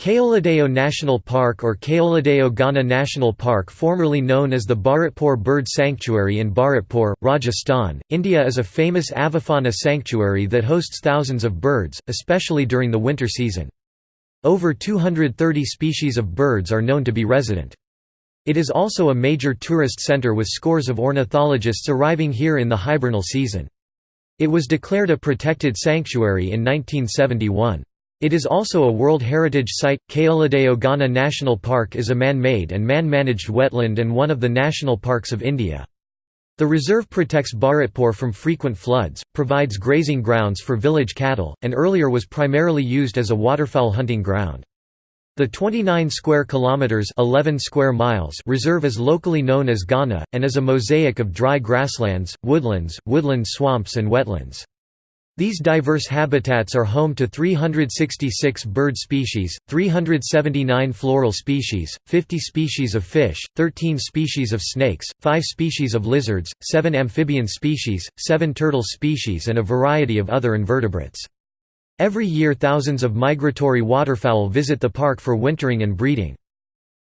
Keoladeo National Park or Keoladeo Ghana National Park formerly known as the Bharatpur Bird Sanctuary in Bharatpur, Rajasthan, India is a famous avifauna sanctuary that hosts thousands of birds, especially during the winter season. Over 230 species of birds are known to be resident. It is also a major tourist centre with scores of ornithologists arriving here in the hibernal season. It was declared a protected sanctuary in 1971. It is also a World Heritage Site. Keoladeo Ghana National Park is a man-made and man-managed wetland and one of the national parks of India. The reserve protects Bharatpur from frequent floods, provides grazing grounds for village cattle, and earlier was primarily used as a waterfowl hunting ground. The 29 square kilometers 11 square miles reserve is locally known as Ghana and is a mosaic of dry grasslands, woodlands, woodland swamps and wetlands. These diverse habitats are home to 366 bird species, 379 floral species, 50 species of fish, 13 species of snakes, 5 species of lizards, 7 amphibian species, 7 turtle species and a variety of other invertebrates. Every year thousands of migratory waterfowl visit the park for wintering and breeding.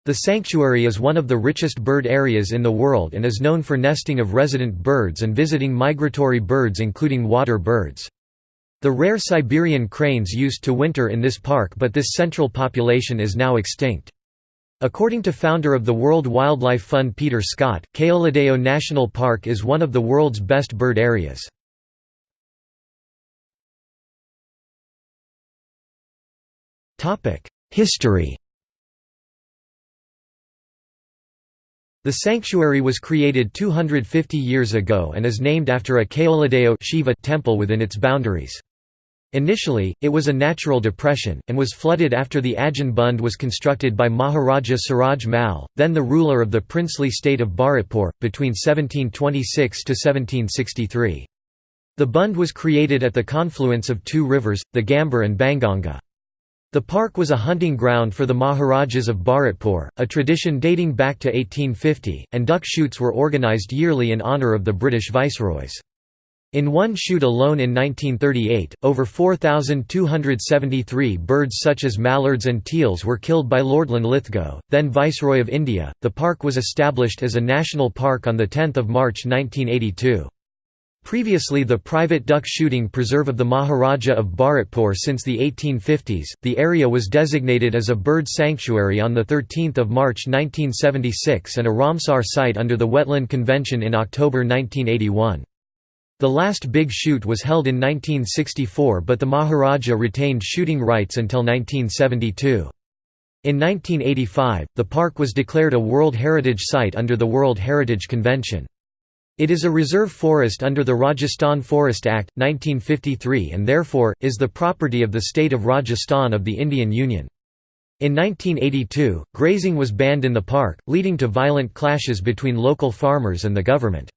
The sanctuary is one of the richest bird areas in the world and is known for nesting of resident birds and visiting migratory birds including water birds. The rare Siberian cranes used to winter in this park but this central population is now extinct. According to founder of the World Wildlife Fund Peter Scott, Keoladeo National Park is one of the world's best bird areas. History The sanctuary was created 250 years ago and is named after a Keoladeo Shiva temple within its boundaries. Initially, it was a natural depression, and was flooded after the Ajin Bund was constructed by Maharaja Suraj Mal, then the ruler of the princely state of Bharatpur, between 1726 to 1763. The Bund was created at the confluence of two rivers, the Gambhir and Banganga. The park was a hunting ground for the Maharajas of Bharatpur, a tradition dating back to 1850, and duck shoots were organised yearly in honour of the British viceroys. In one shoot alone in 1938, over 4,273 birds such as mallards and teals were killed by Lord Linlithgow, then Viceroy of India. The park was established as a national park on 10 March 1982. Previously the private duck shooting preserve of the Maharaja of Bharatpur since the 1850s, the area was designated as a bird sanctuary on 13 March 1976 and a Ramsar site under the Wetland Convention in October 1981. The last big shoot was held in 1964 but the Maharaja retained shooting rights until 1972. In 1985, the park was declared a World Heritage Site under the World Heritage Convention. It is a reserve forest under the Rajasthan Forest Act, 1953 and therefore, is the property of the state of Rajasthan of the Indian Union. In 1982, grazing was banned in the park, leading to violent clashes between local farmers and the government.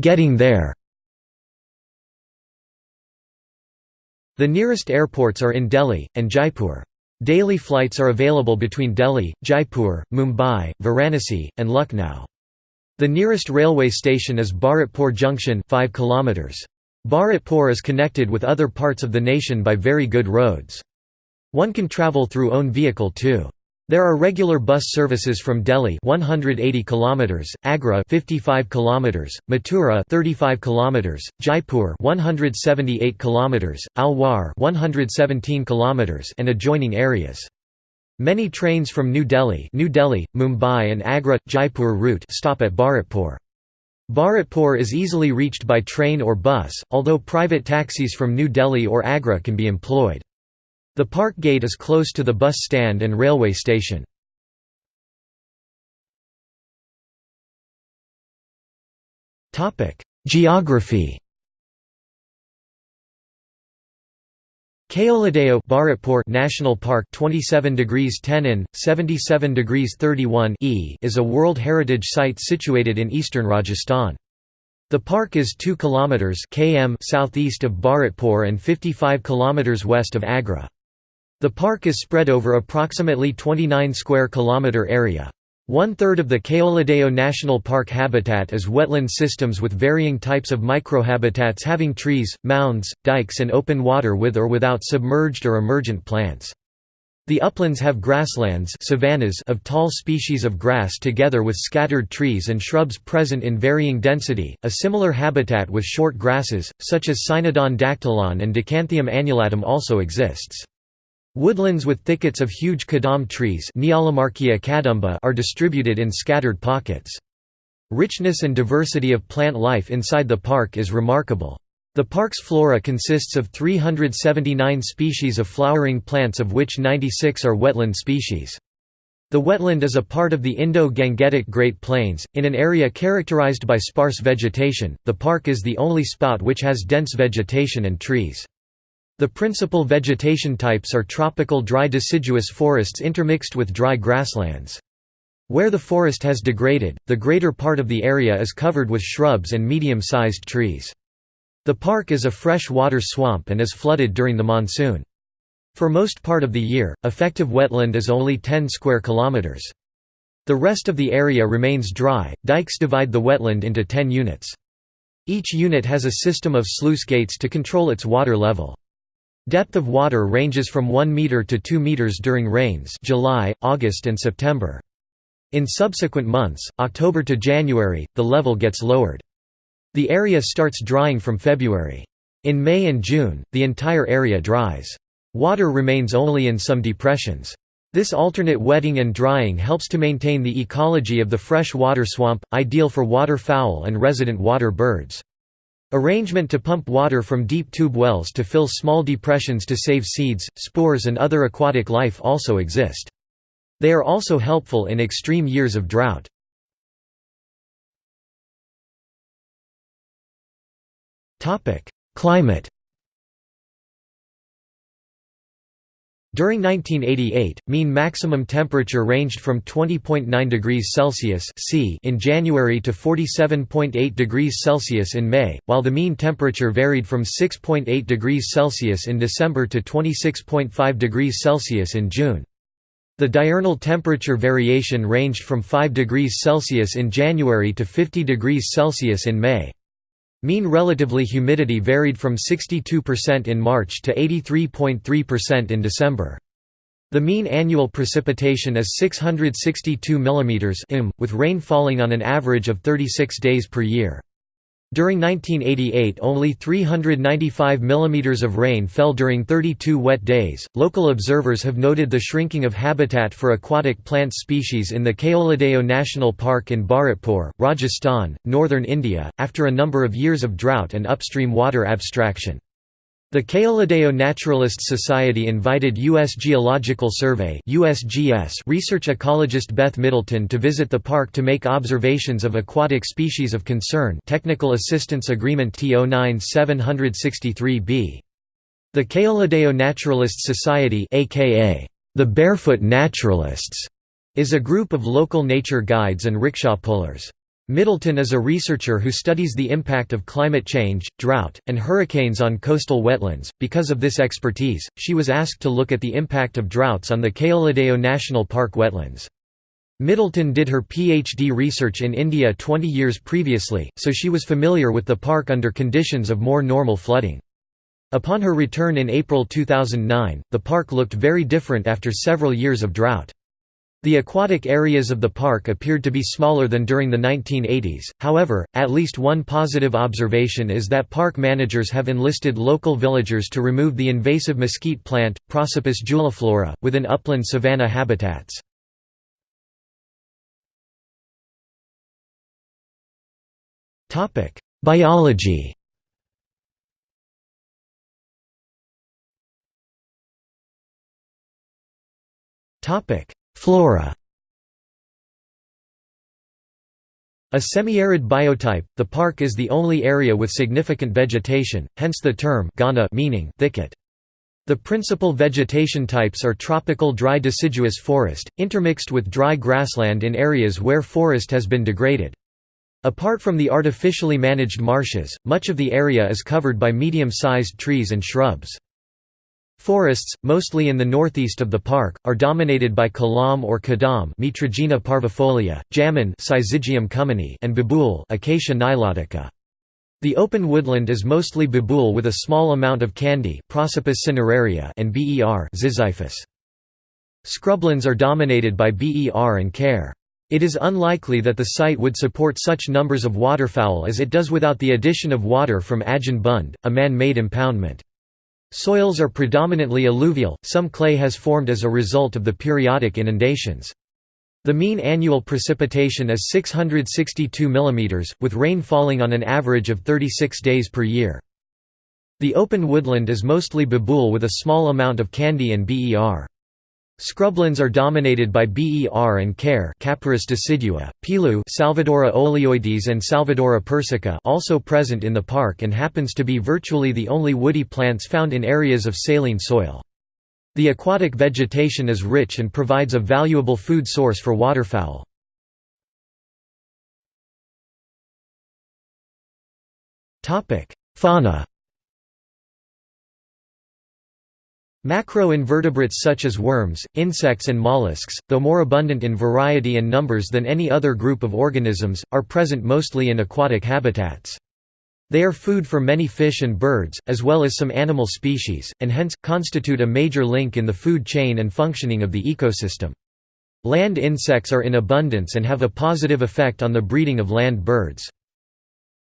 Getting there The nearest airports are in Delhi, and Jaipur. Daily flights are available between Delhi, Jaipur, Mumbai, Varanasi, and Lucknow. The nearest railway station is Bharatpur Junction 5 km. Bharatpur is connected with other parts of the nation by very good roads. One can travel through own vehicle too. There are regular bus services from Delhi 180 km, Agra 55 km, Mathura 35 km, Jaipur 178 km, Alwar 117 km and adjoining areas. Many trains from New Delhi, New Delhi, Mumbai and Agra Jaipur route stop at Bharatpur. Bharatpur is easily reached by train or bus, although private taxis from New Delhi or Agra can be employed. The park gate is close to the bus stand and railway station. Geography Keoladeo Bharatpur National Park 27 degrees 10 in, 77 degrees 31 e is a World Heritage Site situated in eastern Rajasthan. The park is 2 km km southeast of Bharatpur and 55 km west of Agra. The park is spread over approximately 29 square kilometer area. One-third of the Keoladeo National Park habitat is wetland systems with varying types of microhabitats having trees, mounds, dikes and open water with or without submerged or emergent plants. The uplands have grasslands savannas of tall species of grass together with scattered trees and shrubs present in varying density, a similar habitat with short grasses, such as Cynodon dactylon and Dichanthium annulatum also exists. Woodlands with thickets of huge kadam trees are distributed in scattered pockets. Richness and diversity of plant life inside the park is remarkable. The park's flora consists of 379 species of flowering plants of which 96 are wetland species. The wetland is a part of the Indo-Gangetic Great Plains, in an area characterized by sparse vegetation. The park is the only spot which has dense vegetation and trees. The principal vegetation types are tropical dry deciduous forests intermixed with dry grasslands. Where the forest has degraded, the greater part of the area is covered with shrubs and medium-sized trees. The park is a fresh water swamp and is flooded during the monsoon. For most part of the year, effective wetland is only 10 square kilometers. The rest of the area remains dry. Dikes divide the wetland into 10 units. Each unit has a system of sluice gates to control its water level. Depth of water ranges from 1 meter to 2 meters during rains July, August and September. In subsequent months, October to January, the level gets lowered. The area starts drying from February. In May and June, the entire area dries. Water remains only in some depressions. This alternate wetting and drying helps to maintain the ecology of the fresh water swamp, ideal for waterfowl and resident water birds. Arrangement to pump water from deep tube wells to fill small depressions to save seeds, spores and other aquatic life also exist. They are also helpful in extreme years of drought. Climate During 1988, mean maximum temperature ranged from 20.9 degrees Celsius C in January to 47.8 degrees Celsius in May, while the mean temperature varied from 6.8 degrees Celsius in December to 26.5 degrees Celsius in June. The diurnal temperature variation ranged from 5 degrees Celsius in January to 50 degrees Celsius in May. Mean relatively humidity varied from 62% in March to 83.3% in December. The mean annual precipitation is 662 mm with rain falling on an average of 36 days per year. During 1988 only 395 mm of rain fell during 32 wet days. Local observers have noted the shrinking of habitat for aquatic plant species in the Keoladeo National Park in Bharatpur, Rajasthan, northern India, after a number of years of drought and upstream water abstraction. The Keoladeo Naturalists Society invited U.S. Geological Survey USGS research ecologist Beth Middleton to visit the park to make observations of aquatic species of concern Technical Assistance Agreement T09-763b. The Keoladeo Naturalists Society aka the Barefoot Naturalists is a group of local nature guides and rickshaw pullers. Middleton is a researcher who studies the impact of climate change, drought, and hurricanes on coastal wetlands. Because of this expertise, she was asked to look at the impact of droughts on the Keoladeo National Park wetlands. Middleton did her PhD research in India 20 years previously, so she was familiar with the park under conditions of more normal flooding. Upon her return in April 2009, the park looked very different after several years of drought. The aquatic areas of the park appeared to be smaller than during the 1980s, however, at least one positive observation is that park managers have enlisted local villagers to remove the invasive mesquite plant, Prosopis juliflora, within upland savanna habitats. Biology Topic Flora A semi-arid biotype, the park is the only area with significant vegetation, hence the term Ghana meaning thicket. The principal vegetation types are tropical dry deciduous forest, intermixed with dry grassland in areas where forest has been degraded. Apart from the artificially managed marshes, much of the area is covered by medium-sized trees and shrubs. Forests, mostly in the northeast of the park, are dominated by kalam or kadam Mitragyna parvifolia, jamun and babool Acacia nilotica. The open woodland is mostly babool with a small amount of kandi Prosopis cineraria and ber Ziziphus. Scrublands are dominated by ber and kair. It is unlikely that the site would support such numbers of waterfowl as it does without the addition of water from Ajahn Bund, a man-made impoundment. Soils are predominantly alluvial, some clay has formed as a result of the periodic inundations. The mean annual precipitation is 662 mm, with rain falling on an average of 36 days per year. The open woodland is mostly babool with a small amount of kandi and ber. Scrublands are dominated by ber and kair Capparis decidua, pilu Salvadora oleoides and Salvadora persica also present in the park and happens to be virtually the only woody plants found in areas of saline soil. The aquatic vegetation is rich and provides a valuable food source for waterfowl. Fauna Macroinvertebrates such as worms, insects and mollusks, though more abundant in variety and numbers than any other group of organisms, are present mostly in aquatic habitats. They are food for many fish and birds, as well as some animal species, and hence, constitute a major link in the food chain and functioning of the ecosystem. Land insects are in abundance and have a positive effect on the breeding of land birds.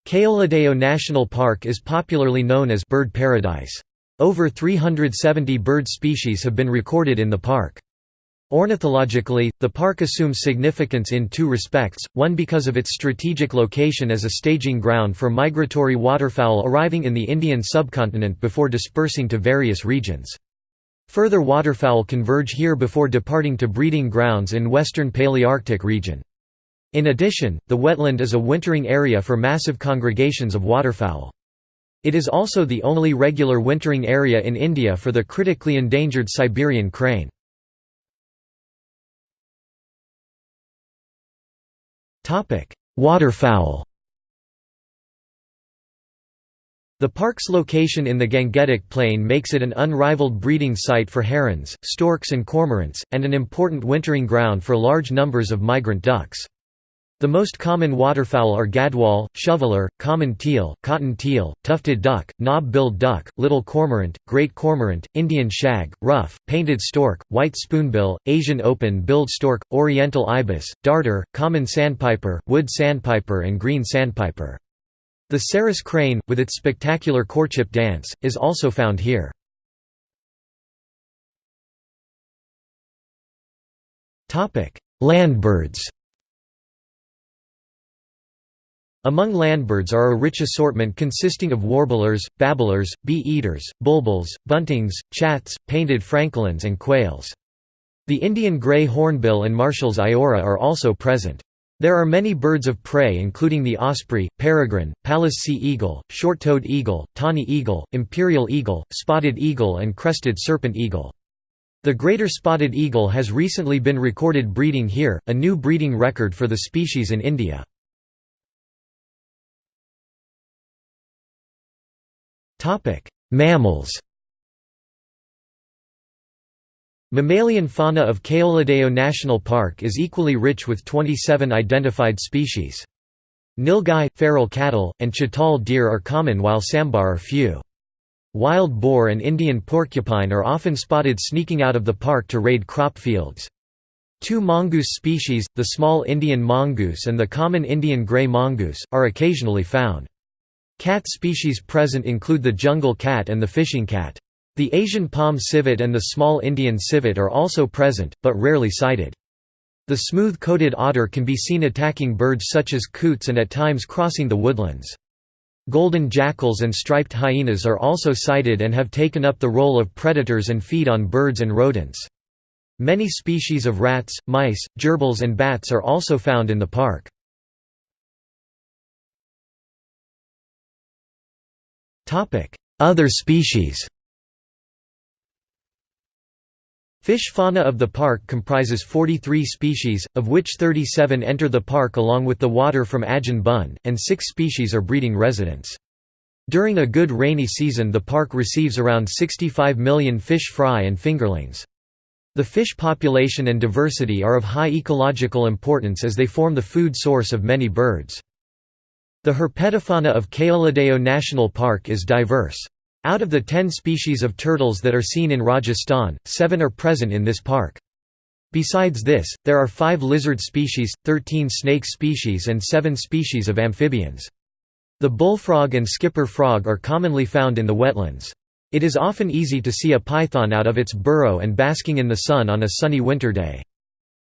Keoladeo National Park is popularly known as «bird paradise». Over 370 bird species have been recorded in the park. Ornithologically, the park assumes significance in two respects, one because of its strategic location as a staging ground for migratory waterfowl arriving in the Indian subcontinent before dispersing to various regions. Further waterfowl converge here before departing to breeding grounds in western Palearctic region. In addition, the wetland is a wintering area for massive congregations of waterfowl. It is also the only regular wintering area in India for the critically endangered Siberian crane. Waterfowl The park's location in the Gangetic Plain makes it an unrivaled breeding site for herons, storks and cormorants, and an important wintering ground for large numbers of migrant ducks. The most common waterfowl are gadwall, shoveler, common teal, cotton teal, tufted duck, knob-billed duck, little cormorant, great cormorant, Indian shag, ruff, painted stork, white spoonbill, Asian open-billed stork, oriental ibis, darter, common sandpiper, wood sandpiper and green sandpiper. The Sarus crane, with its spectacular courtship dance, is also found here. Landbirds Among landbirds are a rich assortment consisting of warblers, babblers, bee-eaters, bulbuls, buntings, chats, painted francolins and quails. The Indian grey hornbill and Marshall's iora are also present. There are many birds of prey including the osprey, peregrine, Pallas sea eagle, short-toed eagle, tawny eagle, imperial eagle, spotted eagle and crested serpent eagle. The greater spotted eagle has recently been recorded breeding here, a new breeding record for the species in India. Mammals Mammalian fauna of Keoladeo National Park is equally rich with 27 identified species. Nilgai, feral cattle, and chital deer are common while sambar are few. Wild boar and Indian porcupine are often spotted sneaking out of the park to raid crop fields. Two mongoose species, the small Indian mongoose and the common Indian grey mongoose, are occasionally found. Cat species present include the jungle cat and the fishing cat. The Asian palm civet and the small Indian civet are also present, but rarely sighted. The smooth-coated otter can be seen attacking birds such as coots and at times crossing the woodlands. Golden jackals and striped hyenas are also sighted and have taken up the role of predators and feed on birds and rodents. Many species of rats, mice, gerbils and bats are also found in the park. Other species Fish fauna of the park comprises 43 species, of which 37 enter the park along with the water from Ajahn Bund, and 6 species are breeding residents. During a good rainy season the park receives around 65 million fish fry and fingerlings. The fish population and diversity are of high ecological importance as they form the food source of many birds. The herpetofauna of Keoladeo National Park is diverse. Out of the ten species of turtles that are seen in Rajasthan, seven are present in this park. Besides this, there are five lizard species, 13 snake species and seven species of amphibians. The bullfrog and skipper frog are commonly found in the wetlands. It is often easy to see a python out of its burrow and basking in the sun on a sunny winter day.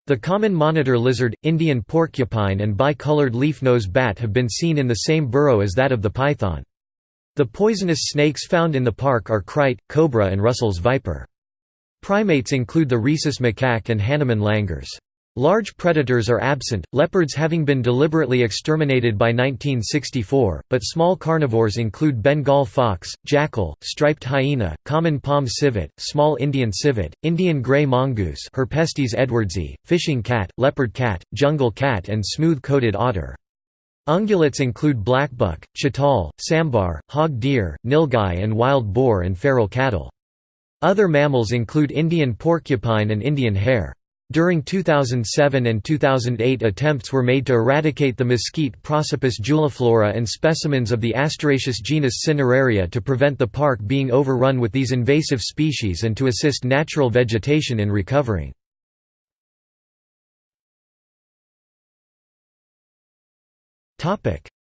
The common monitor lizard, Indian porcupine and bicolored leaf-nose bat have been seen in the same burrow as that of the python. The poisonous snakes found in the park are krait, cobra and Russell's viper. Primates include the rhesus macaque and Hanuman langurs. Large predators are absent, leopards having been deliberately exterminated by 1964, but small carnivores include Bengal fox, jackal, striped hyena, common palm civet, small Indian civet, Indian grey mongoose Herpestes edwardsi, fishing cat, leopard cat, jungle cat and smooth-coated otter. Ungulates include blackbuck, chital, sambar, hog deer, nilgai and wild boar and feral cattle. Other mammals include Indian porcupine and Indian hare. During 2007 and 2008 attempts were made to eradicate the mesquite Prosopis juliflora and specimens of the Asteraceous genus Cineraria to prevent the park being overrun with these invasive species and to assist natural vegetation in recovering.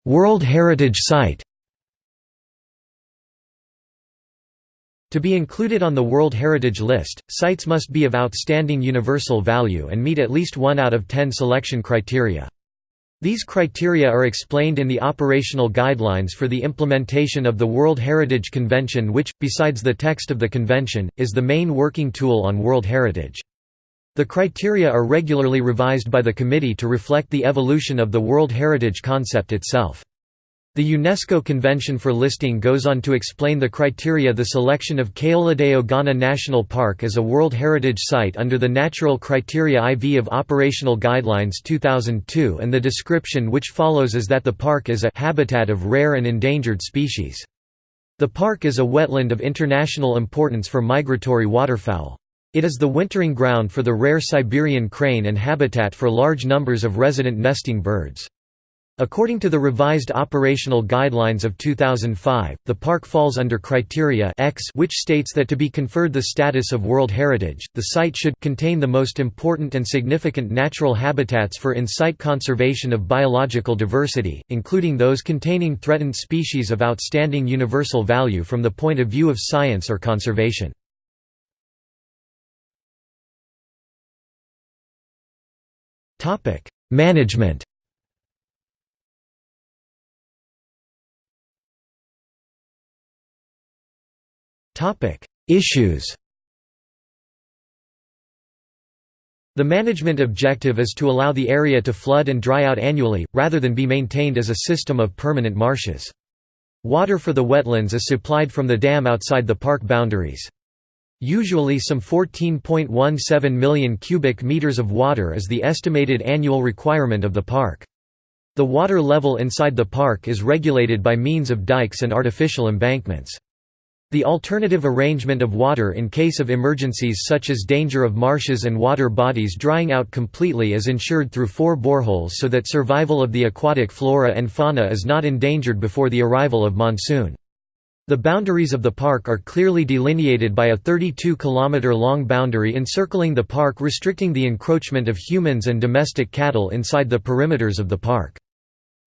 World Heritage Site To be included on the World Heritage List, sites must be of outstanding universal value and meet at least one out of ten selection criteria. These criteria are explained in the operational guidelines for the implementation of the World Heritage Convention which, besides the text of the convention, is the main working tool on World Heritage. The criteria are regularly revised by the committee to reflect the evolution of the World Heritage concept itself. The UNESCO Convention for Listing goes on to explain the criteria the selection of Keoladeo Ghana National Park as a World Heritage Site under the Natural Criteria IV of Operational Guidelines 2002 and the description which follows is that the park is a habitat of rare and endangered species. The park is a wetland of international importance for migratory waterfowl. It is the wintering ground for the rare Siberian crane and habitat for large numbers of resident nesting birds. According to the revised operational guidelines of 2005, the park falls under criteria X which states that to be conferred the status of World Heritage, the site should contain the most important and significant natural habitats for in-situ conservation of biological diversity, including those containing threatened species of outstanding universal value from the point of view of science or conservation. Management Topic: Issues. The management objective is to allow the area to flood and dry out annually, rather than be maintained as a system of permanent marshes. Water for the wetlands is supplied from the dam outside the park boundaries. Usually some 14.17 million cubic meters of water is the estimated annual requirement of the park. The water level inside the park is regulated by means of dikes and artificial embankments. The alternative arrangement of water in case of emergencies such as danger of marshes and water bodies drying out completely is ensured through four boreholes so that survival of the aquatic flora and fauna is not endangered before the arrival of monsoon. The boundaries of the park are clearly delineated by a 32 km long boundary encircling the park restricting the encroachment of humans and domestic cattle inside the perimeters of the park.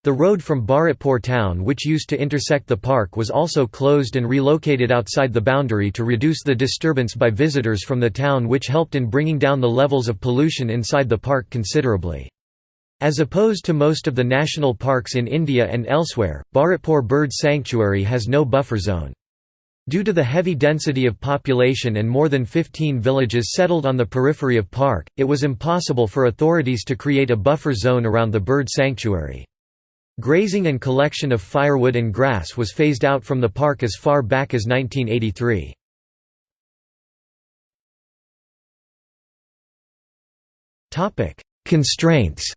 The road from Bharatpur town which used to intersect the park was also closed and relocated outside the boundary to reduce the disturbance by visitors from the town which helped in bringing down the levels of pollution inside the park considerably. As opposed to most of the national parks in India and elsewhere, Bharatpur Bird Sanctuary has no buffer zone. Due to the heavy density of population and more than 15 villages settled on the periphery of park, it was impossible for authorities to create a buffer zone around the bird sanctuary. Grazing and collection of firewood and grass was phased out from the park as far back as 1983. Constraints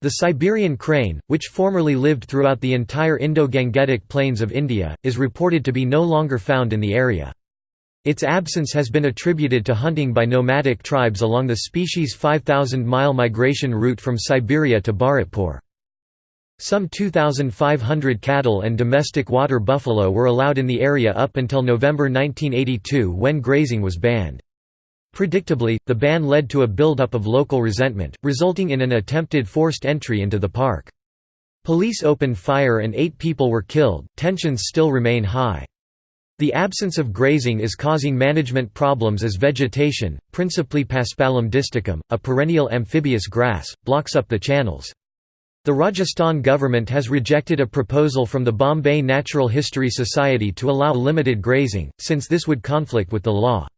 The Siberian crane, which formerly lived throughout the entire Indo-Gangetic plains of India, is reported to be no longer found in the area. Its absence has been attributed to hunting by nomadic tribes along the species' 5,000-mile migration route from Siberia to Bharatpur. Some 2,500 cattle and domestic water buffalo were allowed in the area up until November 1982 when grazing was banned. Predictably, the ban led to a buildup of local resentment, resulting in an attempted forced entry into the park. Police opened fire and eight people were killed. Tensions still remain high. The absence of grazing is causing management problems as vegetation, principally Paspalum distichum, a perennial amphibious grass, blocks up the channels. The Rajasthan government has rejected a proposal from the Bombay Natural History Society to allow limited grazing, since this would conflict with the law.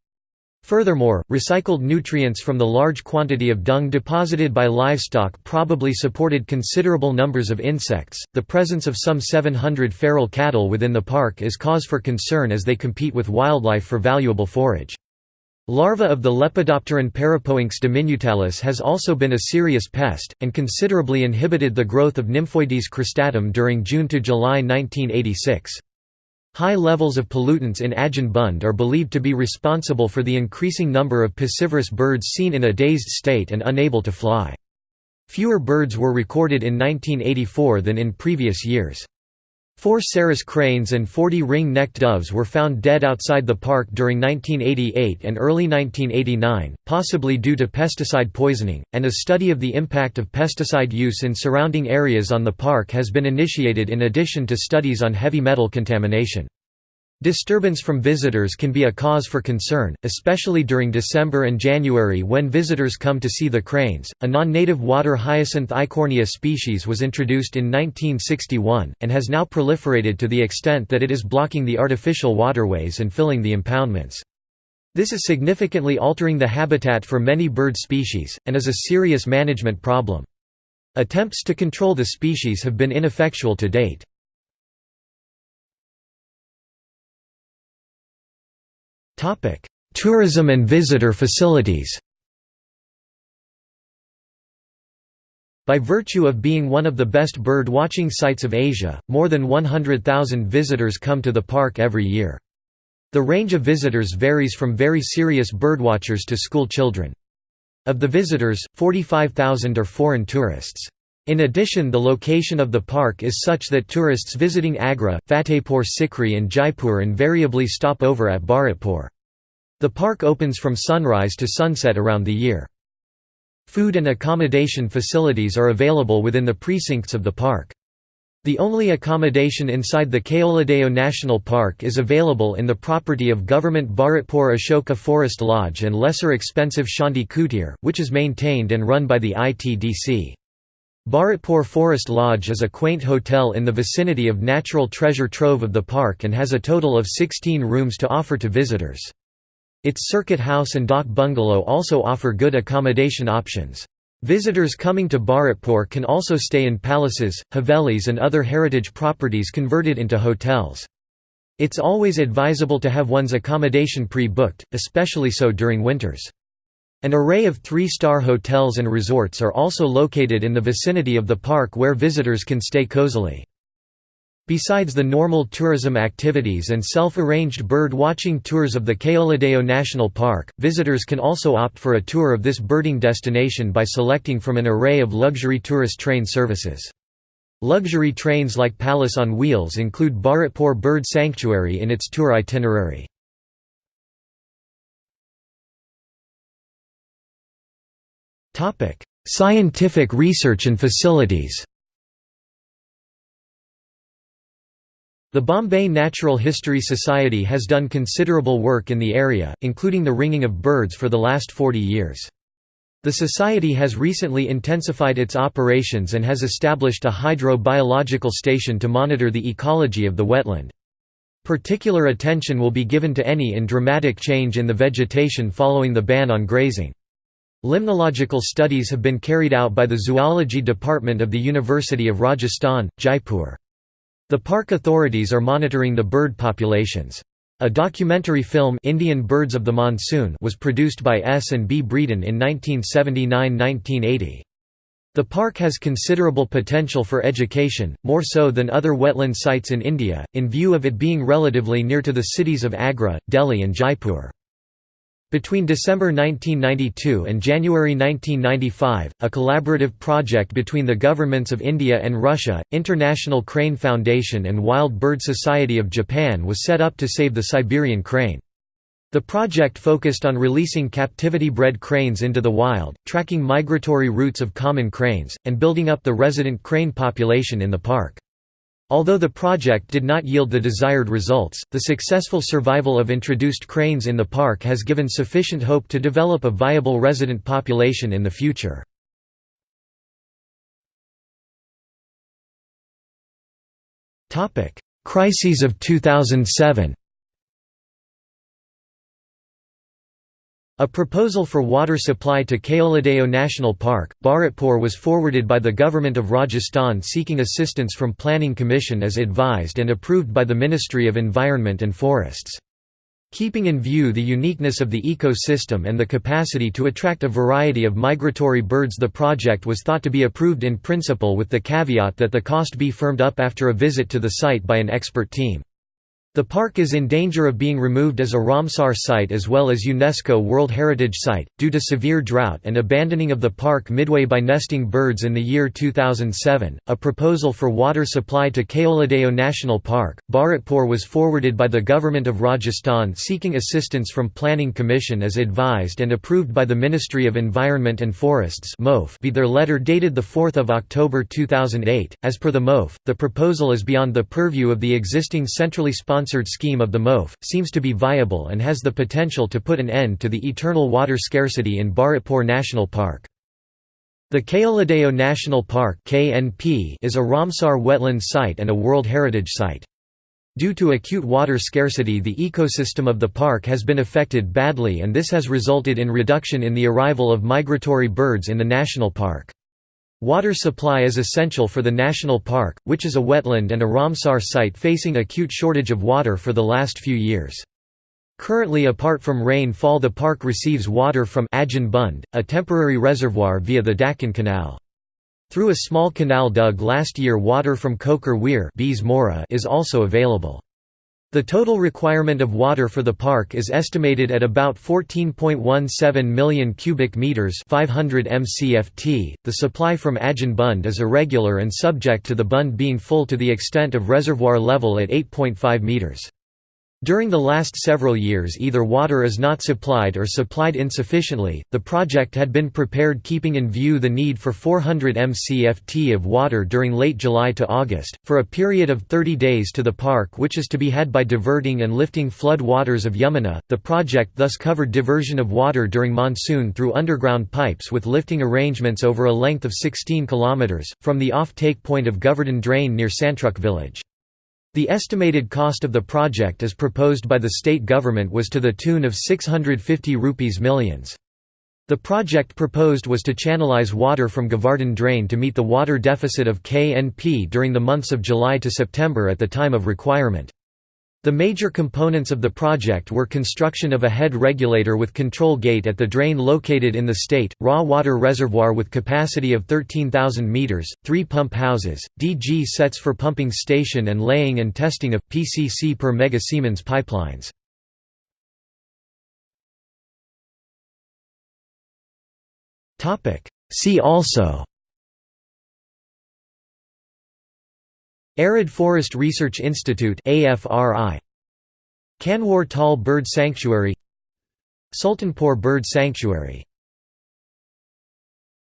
Furthermore, recycled nutrients from the large quantity of dung deposited by livestock probably supported considerable numbers of insects. The presence of some 700 feral cattle within the park is cause for concern as they compete with wildlife for valuable forage. Larva of the Lepidopteran Parapoynx diminutalis has also been a serious pest, and considerably inhibited the growth of Nymphoides cristatum during June to July 1986. High levels of pollutants in Ajin Bund are believed to be responsible for the increasing number of piscivorous birds seen in a dazed state and unable to fly. Fewer birds were recorded in 1984 than in previous years. Four Sarus cranes and 40 ring-necked doves were found dead outside the park during 1988 and early 1989, possibly due to pesticide poisoning, and a study of the impact of pesticide use in surrounding areas on the park has been initiated in addition to studies on heavy metal contamination. Disturbance from visitors can be a cause for concern, especially during December and January when visitors come to see the cranes. A non native water hyacinth Eichhornia species was introduced in 1961, and has now proliferated to the extent that it is blocking the artificial waterways and filling the impoundments. This is significantly altering the habitat for many bird species, and is a serious management problem. Attempts to control the species have been ineffectual to date. Tourism and visitor facilities By virtue of being one of the best bird watching sites of Asia, more than 100,000 visitors come to the park every year. The range of visitors varies from very serious birdwatchers to school children. Of the visitors, 45,000 are foreign tourists. In addition the location of the park is such that tourists visiting Agra, Fatehpur Sikri and Jaipur invariably stop over at Bharatpur. The park opens from sunrise to sunset around the year. Food and accommodation facilities are available within the precincts of the park. The only accommodation inside the Keoladeo National Park is available in the property of government Bharatpur Ashoka Forest Lodge and lesser expensive Shanti Kutir, which is maintained and run by the ITDC. Bharatpur Forest Lodge is a quaint hotel in the vicinity of natural treasure trove of the park and has a total of 16 rooms to offer to visitors. Its circuit house and dak bungalow also offer good accommodation options. Visitors coming to Bharatpur can also stay in palaces, havelis and other heritage properties converted into hotels. It's always advisable to have one's accommodation pre-booked, especially so during winters. An array of three-star hotels and resorts are also located in the vicinity of the park where visitors can stay cozily. Besides the normal tourism activities and self-arranged bird-watching tours of the Keoladeo National Park, visitors can also opt for a tour of this birding destination by selecting from an array of luxury tourist train services. Luxury trains like Palace on Wheels include Bharatpur Bird Sanctuary in its tour itinerary. Scientific research and facilities The Bombay Natural History Society has done considerable work in the area, including the ringing of birds for the last 40 years. The Society has recently intensified its operations and has established a hydro-biological station to monitor the ecology of the wetland. Particular attention will be given to any in dramatic change in the vegetation following the ban on grazing. Limnological studies have been carried out by the Zoology Department of the University of Rajasthan, Jaipur. The park authorities are monitoring the bird populations. A documentary film Indian Birds of the Monsoon was produced by S. and B. Breeden in 1979–1980. The park has considerable potential for education, more so than other wetland sites in India, in view of it being relatively near to the cities of Agra, Delhi and Jaipur. Between December 1992 and January 1995, a collaborative project between the governments of India and Russia, International Crane Foundation and Wild Bird Society of Japan was set up to save the Siberian crane. The project focused on releasing captivity-bred cranes into the wild, tracking migratory routes of common cranes, and building up the resident crane population in the park. Although the project did not yield the desired results, the successful survival of introduced cranes in the park has given sufficient hope to develop a viable resident population in the future. Crises of 2007 A proposal for water supply to Keoladeo National Park, Bharatpur was forwarded by the Government of Rajasthan seeking assistance from Planning Commission as advised and approved by the Ministry of Environment and Forests. Keeping in view the uniqueness of the ecosystem and the capacity to attract a variety of migratory birds the project was thought to be approved in principle with the caveat that the cost be firmed up after a visit to the site by an expert team. The park is in danger of being removed as a Ramsar site as well as UNESCO World Heritage Site, due to severe drought and abandoning of the park midway by nesting birds in the year 2007. A proposal for water supply to Keoladeo National Park, Bharatpur was forwarded by the Government of Rajasthan seeking assistance from Planning Commission as advised and approved by the Ministry of Environment and Forests be their letter dated 4 October 2008. As per the MOF, the proposal is beyond the purview of the existing centrally sponsored sponsored scheme of the MOF, seems to be viable and has the potential to put an end to the eternal water scarcity in Bharatpur National Park. The Keoladeo National Park is a Ramsar wetland site and a World Heritage Site. Due to acute water scarcity the ecosystem of the park has been affected badly and this has resulted in reduction in the arrival of migratory birds in the national park. Water supply is essential for the national park, which is a wetland and a Ramsar site facing acute shortage of water for the last few years. Currently apart from rainfall the park receives water from Ajjan Bund, a temporary reservoir via the Dakkan Canal. Through a small canal dug last year water from Kokar Weir is also available. The total requirement of water for the park is estimated at about 14.17 million cubic meters, 500 mcft. The supply from Ajjan Bund is irregular and subject to the bund being full to the extent of reservoir level at 8.5 meters. During the last several years either water is not supplied or supplied insufficiently. The project had been prepared keeping in view the need for 400 mcft of water during late July to August, for a period of 30 days to the park which is to be had by diverting and lifting flood waters of Yamuna. The project thus covered diversion of water during monsoon through underground pipes with lifting arrangements over a length of 16 km, from the off-take point of Govardhan Drain near Santruk village. The estimated cost of the project as proposed by the state government was to the tune of 650 rupees millions. The project proposed was to channelize water from Govardhan Drain to meet the water deficit of KNP during the months of July to September at the time of requirement. The major components of the project were construction of a head regulator with control gate at the drain located in the state, raw water reservoir with capacity of 13,000 metres, three pump houses, DG sets for pumping station and laying and testing of, PCC per mega Siemens pipelines. See also Arid Forest Research Institute Kanwar Tal Bird Sanctuary. Sultanpur Bird Sanctuary